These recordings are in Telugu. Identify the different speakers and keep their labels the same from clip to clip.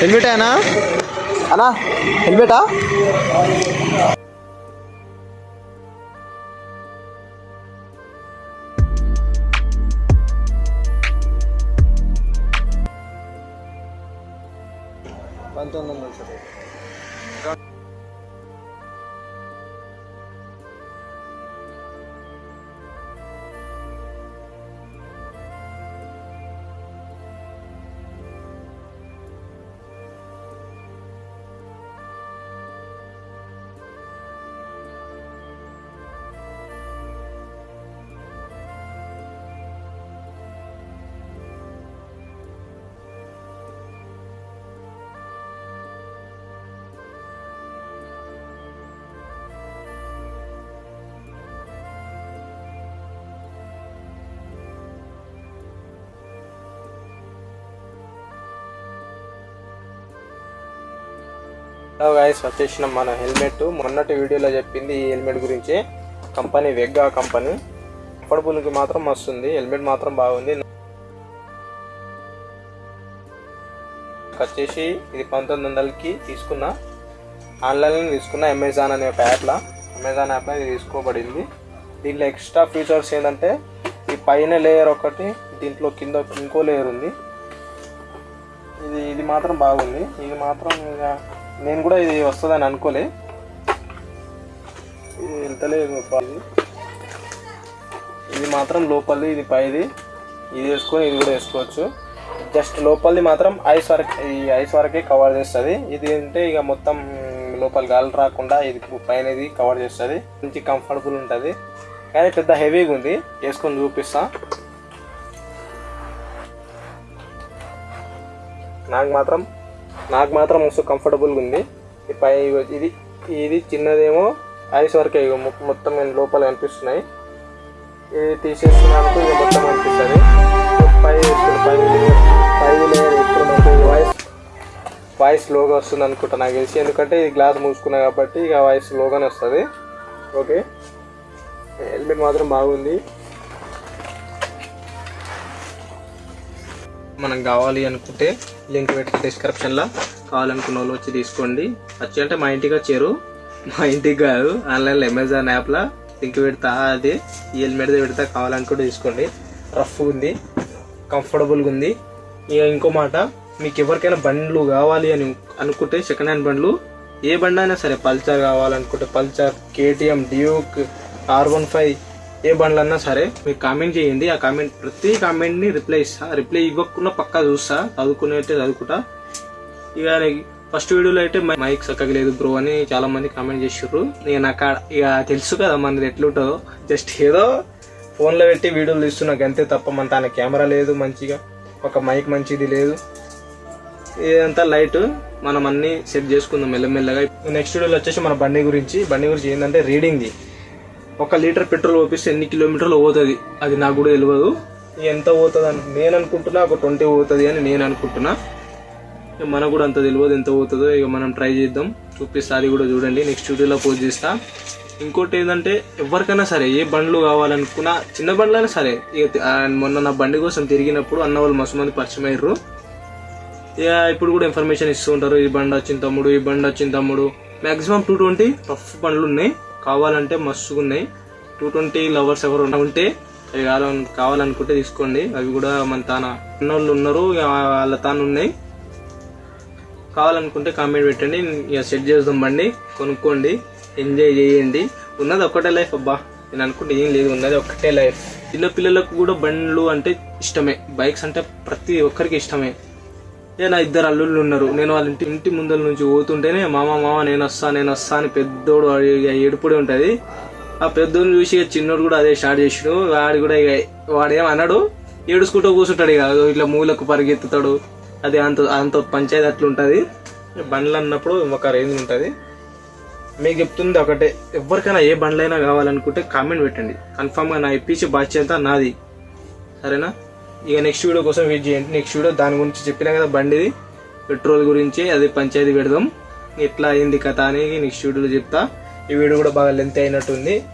Speaker 1: హెల్మెట్ అయినా అన్నా హెల్మెటా? పంతొమ్మిది వందలు
Speaker 2: హలో గాయస్ వచ్చేసిన మన హెల్మెట్. మొన్నటి వీడియోలో చెప్పింది ఈ హెల్మెట్ గురించి. Company వెగ్గా company. అఫోర్డబుల్కి మాత్రం వస్తుంది హెల్మెట్ మాత్రం బాగుంది. వచ్చేసి ఇది పంతొమ్మిది వందలకి తీసుకున్న. ఆన్లైన్లో తీసుకున్న అమెజాన్ అనే ఒక యాప్లో. అమెజాన్ యాప్లో ఇది తీసుకోబడింది. దీంట్లో ఎక్స్ట్రా ఫీచర్స్ ఏంటంటే ఈ పైన లేయర్ ఒకటి దీంట్లో కింద ఇంకో లేయర్ ఉంది. ఇది ఇది మాత్రం బాగుంది. ఇది మాత్రం ఇంకా నేను కూడా ఇది వస్తుందని అనుకోలే. ఇది వెళ్తలేదు ఇది. ఇది మాత్రం లోపలిది ఇది పైది. ఇది వేసుకొని ఇది కూడా వేసుకోవచ్చు. జస్ట్ లోపలిది మాత్రం ఐస్ వరకు ఈ ఐస్ వరకే కవర్ చేస్తుంది. ఇది అంటే ఇక మొత్తం లోపల గాలి రాకుండా ఇది పైన ఇది కవర్ చేస్తుంది. మంచి కంఫర్టబుల్ ఉంటుంది. కానీ పెద్ద హెవీగా ఉంది. వేసుకొని చూపిస్తా. నాకు మాత్రం నాకు మాత్రం మస్తు కంఫర్టబుల్గా ఉంది. ఈ పై ఇది ఇది చిన్నదేమో ఐస్ వరకే మొత్తం నేను లోపల కనిపిస్తున్నాయి. ఇది తీసేస్తున్నాను ఇక మొత్తం కనిపిస్తుంది. పై పై పై లేయర్ ఇప్పుడు మనకు వాయిస్ వాయిస్ లోగా వస్తుంది అనుకుంటా నాకు తెలిసి. ఎందుకంటే ఇది గ్లాస్ మూసుకున్నా కాబట్టి ఇక వాయిస్ లోగానే వస్తుంది. ఓకే హెల్మెట్ మాత్రం బాగుంది. మనకు కావాలి అనుకుంటే లింక్ పెట్టి డిస్క్రిప్షన్లో కావాలనుకున్న వాళ్ళు వచ్చి తీసుకోండి. వచ్చి అంటే మా ఇంటికి వచ్చారు. మా ఇంటికి కాదు ఆన్లైన్లో అమెజాన్ యాప్లో లింక్ పెడతా అది ఈ హెల్మెట్ పెడతా కావాలనుకుంటే తీసుకోండి. రఫ్ ఉంది కంఫర్టబుల్గా ఉంది. ఇక ఇంకో మాట మీకు ఎవరికైనా బండ్లు కావాలి అని అనుకుంటే సెకండ్ హ్యాండ్ బండ్లు ఏ బండి అయినా సరే పల్సర్ కావాలనుకుంటే Pulsar KTM Duke R one five ఏ బండ్లు అన్నా సరే మీరు కామెంట్ చేయండి. ఆ కామెంట్ ప్రతి కామెంట్ని రిప్లై ఇస్తా. రిప్లై ఇవ్వకుండా పక్కా చూస్తా. చదువుకునే చదువుకుంటా. ఇక ఫస్ట్ వీడియోలో అయితే మైక్ చక్కగా లేదు బ్రో అని చాలా మంది కామెంట్ చేసారు ఇక నాకు ఇక తెలుసు కదా మనది ఎట్లుంటుందో. జస్ట్ ఏదో ఫోన్లో పెట్టి వీడియోలు తీస్తున్నా. అంతే తప్ప మన తన కెమెరా లేదు మంచిగా. ఒక మైక్ మంచిది లేదు. ఇదంతా లైట్ మనం అన్ని సెట్ చేసుకుందాం మెల్లమెల్లగా. నెక్స్ట్ వీడియోలో వచ్చేసి మన బండి గురించి. బండి గురించి ఏంటంటే రీడింగ్ది ఒక లీటర్ పెట్రోల్ పోపిస్తే ఎన్ని కిలోమీటర్లు పోతుంది? అది నాకు కూడా తెలియదు ఎంత పోతుంది అని నేను అనుకుంటున్నా ఒక ట్వంటీ పోతుంది అని నేను అనుకుంటున్నా. ఇక మనకు కూడా అంత తెలియదు ఎంత పోతుందో ఇక మనం ట్రై చేద్దాం. చూపిస్తా అది కూడా చూడండి. నెక్స్ట్ వీడియోలో పోస్ట్ చేస్తా. ఇంకోటి ఏంటంటే ఎవరికైనా సరే ఏ బండ్లు కావాలనుకున్నా చిన్న బండ్లైనా సరే ఇక మొన్న నా బండి కోసం తిరిగినప్పుడు అన్న వాళ్ళు మస్తు మంది పరిచయం అయ్యారు ఇక ఇప్పుడు కూడా ఇన్ఫర్మేషన్ ఇస్తూ ఉంటారు ఈ బండి వచ్చిన తమ్ముడు ఈ బండి వచ్చిన తమ్ముడు. మ్యాక్సిమం టూ ట్వంటీ రఫ్ బండ్లు ఉన్నాయి. కావాలంటే మస్తుగా ఉన్నాయి టూ ట్వంటీ లవర్స్ ఎవరు ఉంటే అవి కావాలని కావాలనుకుంటే తీసుకోండి. అవి కూడా మన తాన ఉన్నోళ్ళు ఉన్నారు ఇక వాళ్ళ తాను ఉన్నాయి. కావాలనుకుంటే కామెంట్ పెట్టండి ఇక సెట్ చేద్దాం బండి కొనుక్కోండి ఎంజాయ్ చేయండి. ఉన్నది ఒక్కటే లైఫ్ అబ్బా. నేను అనుకుంటే ఏం లేదు ఉన్నది ఒక్కటే లైఫ్ చిన్న పిల్లలకు కూడా బండ్లు అంటే ఇష్టమే. బైక్స్ అంటే ప్రతి ఒక్కరికి ఇష్టమే. ఏ నా ఇద్దరు అల్లుళ్ళు ఉన్నారు. నేను వాళ్ళ ఇంటి ఇంటి ముందర నుంచి పోతుంటేనే మామ మామ నేను వస్తా నేను వస్తా అని పెద్దోడు వాడి ఇక ఏడుపుడే ఉంటది. ఆ పెద్దోడిని చూసి ఇక చిన్నోడు కూడా అదే స్టార్ట్ చేసాడు. వాడు కూడా ఇక వాడేం అన్నాడు ఏడుచుకుంటూ కూర్చుంటాడు ఇక ఇట్లా మూలకు పరిగెత్తుతాడు. అది అంత అంత పంచాయతీ అట్లా ఉంటుంది. బండ్లు అన్నప్పుడు ఒక రేంజ్ ఉంటుంది. మీకు చెప్తుంది ఒకటే. ఎవరికైనా ఏ బండ్లైనా కావాలనుకుంటే కామెంట్ పెట్టండి. కన్ఫామ్గా నా ఇప్పించే బాధ్యత నాది. సరేనా? ఇక నెక్స్ట్ వీడియో కోసం వెయిట్ చేయండి. నెక్స్ట్ వీడియో దాని గురించి చెప్పినా కదా బండిది. పెట్రోల్ గురించి అది పంచాయతీ పెడదాం. ఎట్లా అయింది కథ అని నెక్స్ట్ వీడియోలో చెప్తా. ఈ వీడియో కూడా బాగా లెంత్ అయినట్టుంది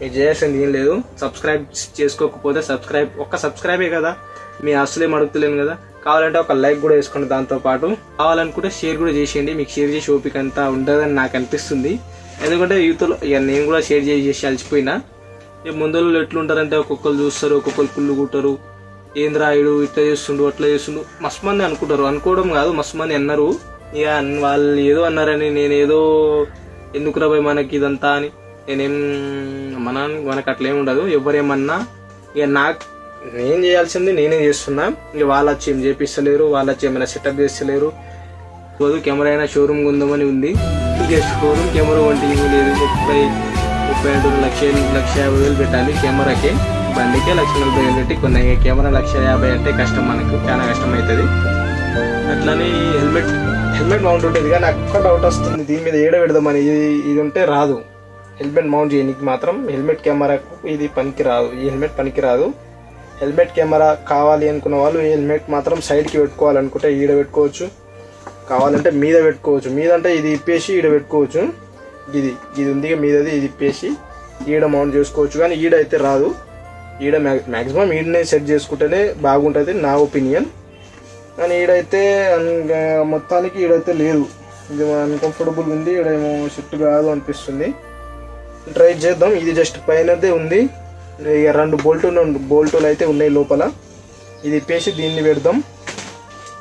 Speaker 2: మీరు చేయాల్సింది ఏం లేదు. సబ్స్క్రైబ్ చేసుకోకపోతే సబ్స్క్రైబ్ ఒక్క సబ్స్క్రైబే కదా. మీ అసలేం అడుగుతలేను కదా. కావాలంటే ఒక లైక్ కూడా వేసుకోండి దాంతో పాటు. కావాలనుకుంటే షేర్ కూడా చేసేయండి. మీకు షేర్ చేసే ఓపిక అంతా ఉండదని నాకు అనిపిస్తుంది. ఎందుకంటే యూత్లో ఇక నేను కూడా షేర్ చేసి చేసి అలసిపోయినా. ఇక ముందు ఎట్లుంటారంటే ఒక్కొక్కరు చూస్తారు ఒక్కొక్కరు కుళ్ళు కుట్టరు. ఏంద్రా ఇట్లా చేస్తుండు అట్లా చేస్తుండు. మస్తు మంది అనుకుంటారు. అనుకోవడం కాదు మస్తు మంది అన్నారు. ఇక వాళ్ళు ఏదో అన్నారని నేనేదో ఎందుకు రాబోయ్ మనకి ఇదంతా అని. నేనేం మన మనకు అట్లేం ఉండదు. ఎవరేమన్నా ఇక నాకు నేను చేయాల్సింది నేనే చేస్తున్నా. ఇక వాళ్ళు వచ్చి ఏం చేపిస్తలేరు వాళ్ళు వచ్చి ఏమైనా సెటప్ చేస్తలేరు. రోజు కెమెరా అయినా షోరూమ్ ఉందామని ఉంది. ఇక షోరూమ్ కెమెరా వంటి లేదు. ముప్పై ముప్పై రెండు లక్ష లక్ష యాభై వేలు పెట్టాలి కెమెరాకి. బండికే లక్ష నలభై వేలు పెట్టి కొన్ని కెమెరా లక్ష యాభై అంటే కష్టం మనకు చాలా కష్టం అవుతుంది అట్లానే హెల్మెట్ హెల్మెట్ మౌంట్ ఉంటుంది. కానీ అక్కడ డౌట్ వస్తుంది. దీని మీద ఏడ పెడదామని? ఇది ఇది ఉంటే రాదు. హెల్మెట్ మౌంట్ చేయడానికి మాత్రం హెల్మెట్ కెమెరాకు ఇది పనికి రాదు. ఈ హెల్మెట్ పనికి రాదు. హెల్మెట్ కెమెరా కావాలి అనుకున్న వాళ్ళు ఈ హెల్మెట్ మాత్రం సైడ్కి పెట్టుకోవాలనుకుంటే ఈడ పెట్టుకోవచ్చు. కావాలంటే మీద పెట్టుకోవచ్చు. మీద అంటే ఇది ఇప్పేసి ఈడ పెట్టుకోవచ్చు. ఇది ఇది ఉంది మీదది ఇది ఇప్పేసి. ఈడ మౌంట్ చేసుకోవచ్చు కానీ ఈడ అయితే రాదు. ఈడ మ్యాక్సిమం ఈడనే సెట్ చేసుకుంటేనే బాగుంటుంది నా ఒపీనియన్ కానీ ఈడైతే మొత్తానికి ఈడైతే లేదు. ఇది అన్కంఫర్టబుల్ ఉంది ఈడేమో షిఫ్ట్ కాదు అనిపిస్తుంది. ట్రై చేద్దాం. ఇది జస్ట్ పైనదే ఉంది. ఇక రెండు బోల్టులు బోల్టులు అయితే ఉన్నాయి లోపల. ఇది ఇప్పేసి దీన్ని పెడదాం.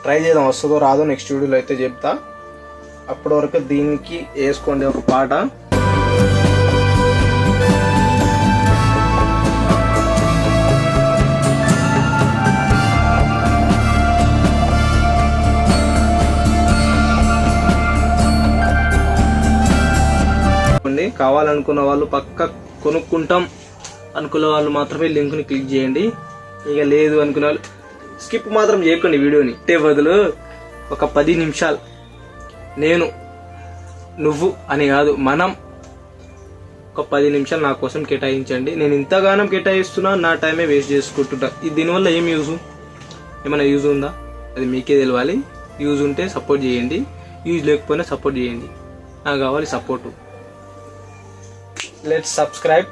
Speaker 2: ట్రై చేద్దాం. వస్తుందో రాదో నెక్స్ట్ వీడియోలో అయితే చెప్తా. అప్పటి వరకు దీనికి వేసుకోండి ఒక పాట. కావాలనుకున్న వాళ్ళు పక్క కొనుక్కుంటాం. అనుకున్న వాళ్ళు మాత్రమే లింక్ని క్లిక్ చేయండి. ఇక లేదు అనుకున్న వాళ్ళు స్కిప్ మాత్రం చేయకండి వీడియోని. ఇట్టే బదులు ఒక పది నిమిషాలు నేను నువ్వు అని కాదు మనం ఒక పది నిమిషాలు నా కోసం కేటాయించండి. నేను ఇంతగానం కేటాయిస్తున్నా నా టైమే వేస్ట్ చేసుకుంటుంటా. దీనివల్ల ఏం యూజ్? ఏమైనా యూజ్ ఉందా? అది మీకే తెలియాలి యూజ్ ఉంటే సపోర్ట్ చేయండి. యూజ్ లేకపోయినా సపోర్ట్ చేయండి. నాకు కావాలి సపోర్టు. Let's subscribe